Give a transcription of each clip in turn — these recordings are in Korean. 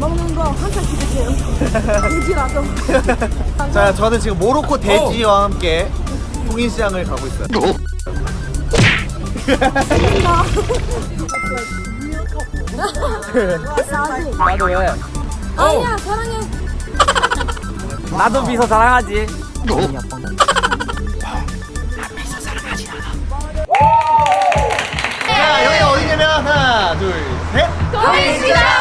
먹는 거 항상 기대해요. 돼지라도. 자, 저는 지금 모로코 돼지와 함께 통인시장을 가고 있어요. 나도 왜? 아니야 사랑해. 나도 미소 자랑하지. 자, 여기 어디냐면 하나, 둘, 셋. 통일시장.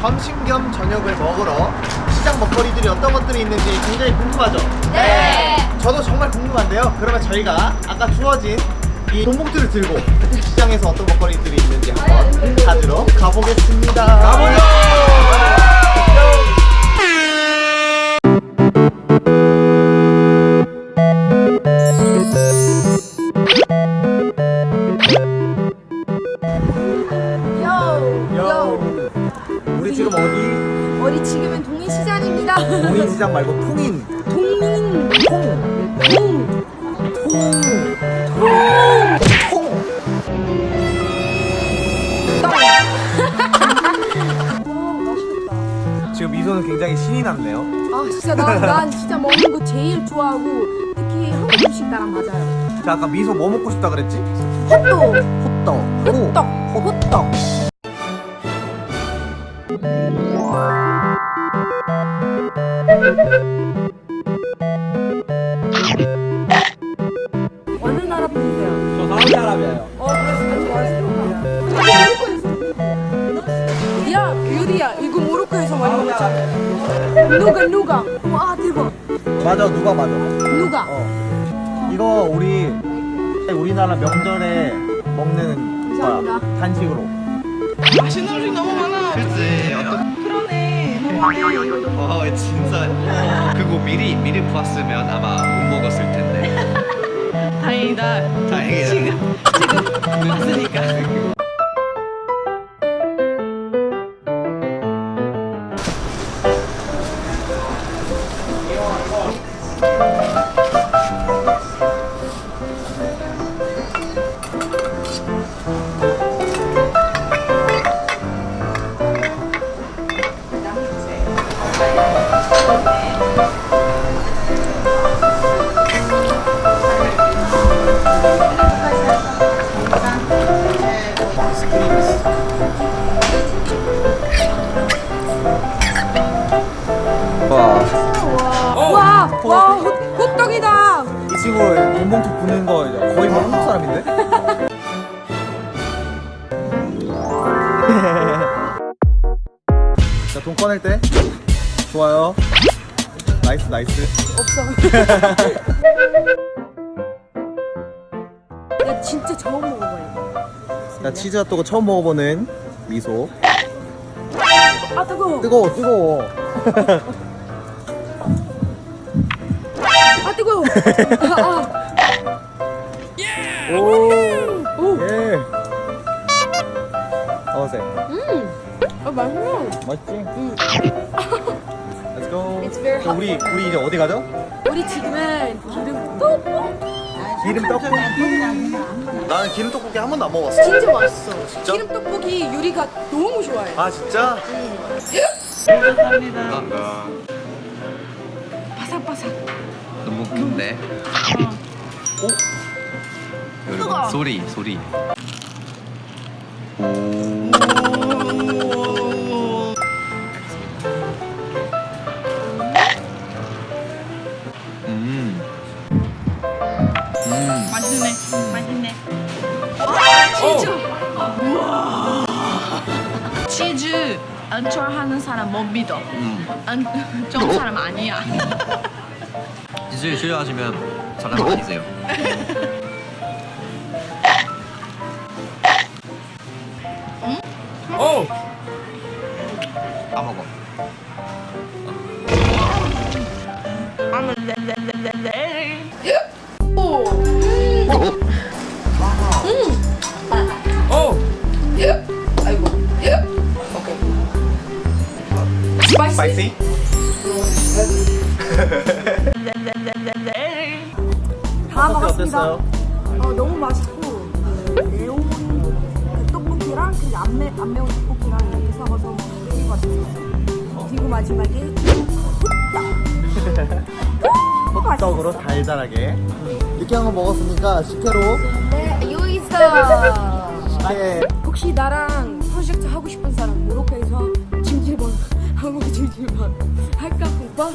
점심 겸 저녁을 먹으러 시장 먹거리들이 어떤 것들이 있는지 굉장히 궁금하죠? 네. 저도 정말 궁금한데요. 그러면 저희가 아까 주어진 이 돈봉투를 들고 시장에서 어떤 먹거리들이 있는지 한번 찾으러 가보겠습니다. 가보죠! 좋아하고 특히 한국 음식 나랑 맞아요. 자, 아까 미소 뭐 먹고 싶다 그랬지? 헛도. 호떡. 호떡. 호떡. 어느 나라 분이세요? 저 사우디아라비아요. 어 그래서 좋아했어. 야 유리야 이거 모로코에서 많이 먹었잖아. 누가 누가? 와 대박. 맞아, 누가 맞아. 누가? 어. 이거 우리 우리나라 명절에 먹는 거야. 간식으로. 맛있는 음식 너무 많아. 그치 어떤 그러네. 너무하네. 어 진짜 그거 미리 미리 봤으면 아마 못 먹었을 텐데 다행이다. 다행이다. 지금 지금 봤으니까. 돈봉투 부는 거 거의 뭐 한국 사람인데? 자, 돈 꺼낼 때 좋아요. nice nice. 없어. 야, 진짜 처음 먹어봐요. 자, 치즈 핫도그 처음 먹어보는 미소. 아, 뜨거워. 뜨거워 뜨거워. 아, 뜨거워. 아, 오. 오. 예. 어세. 아, 맛있어. 맛있지? Let's go. It's very 그럼 우리 우리 이제 어디 가죠? 우리 지금은 기름 떡볶이. 기름 떡볶이. 나는 기름 떡볶이 한 번도 안 먹어봤어. 진짜 맛있어. 기름 떡볶이 유리가 너무 좋아해. 아 진짜? 감사합니다 바삭바삭. 너무 큰데 오여 러분 소리 소리 음. 음. 맛있네. 맛있네. 치즈. 우와. 치즈 안 좋아하는 사람 못 믿어. 음. 안 좋은 사람 아니야. 치즈 싫어하시면 사람 아니세요 spicy. spicy? 레레레레레. 다 먹었습니다. 어, 너무 맛있고 그 매운 그 떡볶이랑 그 안 매운 떡볶이랑 이렇게 섞어서 그리고 왔어요. 그리고 마지막에 호떡으로 달달하게 이렇게 한거 먹었으니까 식혜로 네, 여기 있어. 혹시 나랑 찜질방 할까 오빠?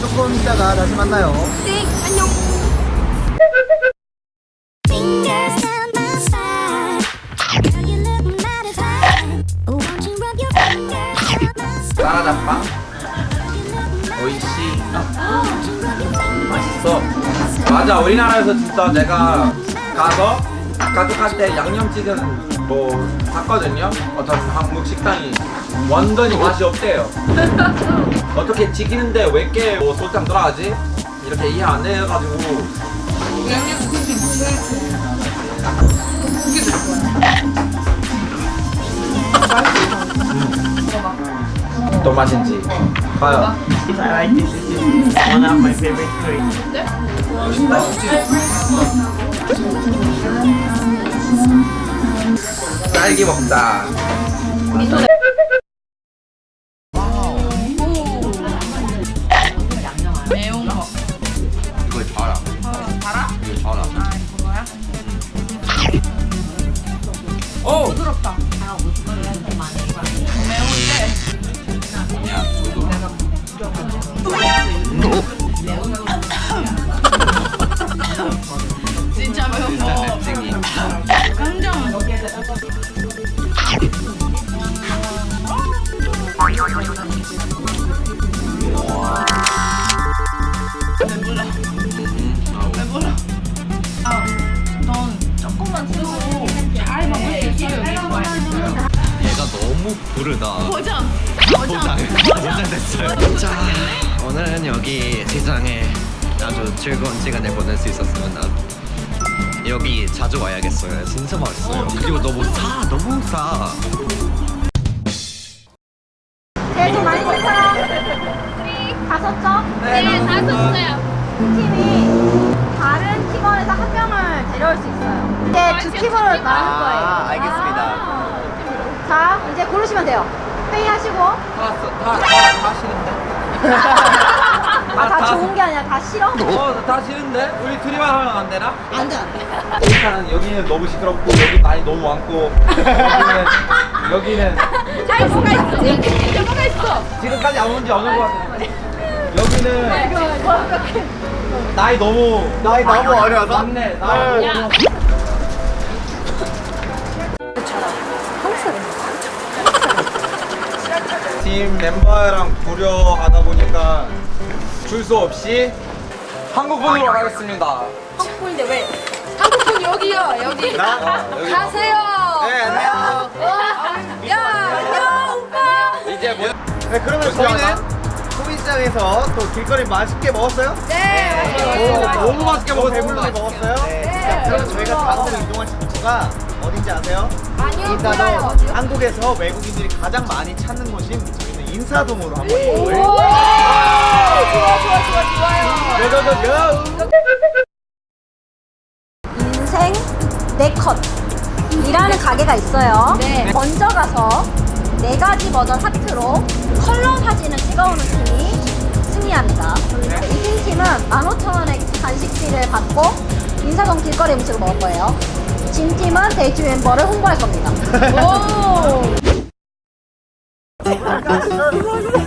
조금 있다가 다시 만나요 네 안녕. Oh, 오이시 맛있어 맞아 우리나라에서 진짜 내가 가서 가족한테 양념찌개는 뭐 샀거든요. 어떤 한국 식당이 완전히 맛이 없대요. 어떻게 지기는데 왜 이렇게 뭐 소장 들어가지? 이렇게 이해 안 돼가지고. 또 맛인지. 봐요. I like this. This is one of my favorite curry. 딸기 먹자 됐어요. 자, 오늘은 여기 시장에 아주 즐거운 시간을 보낼 수 있었으면 난 여기 자주 와야겠어요. 진짜 맛있어요. 그리고 너무 싸, 너무 싸. 제일 많이 쓴 사람 다 썼죠? 네, 다 썼어요. 팀이 다른 팀원에서 한 명을 데려올 수 있어요. 이제 두 팀으로 나눌 거예요. 아 알겠습니다 아. 자, 이제 고르시면 돼요. 회의하시고. 다다 싫은데? 아, 다 좋은 게 아니라 다 싫어? 어, 다 싫은데? 우리 둘이만 하면 안 되나? 안 돼, 안 돼. 일단 여기는 너무 시끄럽고 여기 많이 너무 많고 여기는 여기는 아이 뭐가 있어? 진짜 뭐가 있어? 지금까지 안 온지 어느 것 같아 여기는 나이 너무 나이 너무 어려서 맞네 나이 팀 멤버랑 고려하다 보니까 줄 수 없이 한국분으로 가겠습니다 한국분인데 왜? 한국분 여기요 여기. 나? 어, 여기 가세요. 네 안녕 야, 야 오빠. 이제 뭐 네 그러면 저희는 소비시장에서 또 길거리 맛있게 먹었어요? 네. 오, 너무 맛있게 배불르게 먹었습니다 먹었어요? 네 그럼 저희가 다음으로 이동할 장소가 어딘지 아세요? 아니요 인사동 몰라요. 한국에서 외국인들이 가장 많이 찾는 곳인 저희는 인사동으로 한번 오, 좋아 좋아 좋아 좋아요. 고고고고 인생 네컷 이라는 가게가 있어요. 네. 먼저 가서 네 가지 버전 하트로 컬러 사진을 찍어오는 팀이 승리합니다. 이긴 팀은 15,000원의 간식비를 받고 인사동 길거리 음식을 먹을 거예요. 진 팀은 데이트 멤버를 홍보할 겁니다.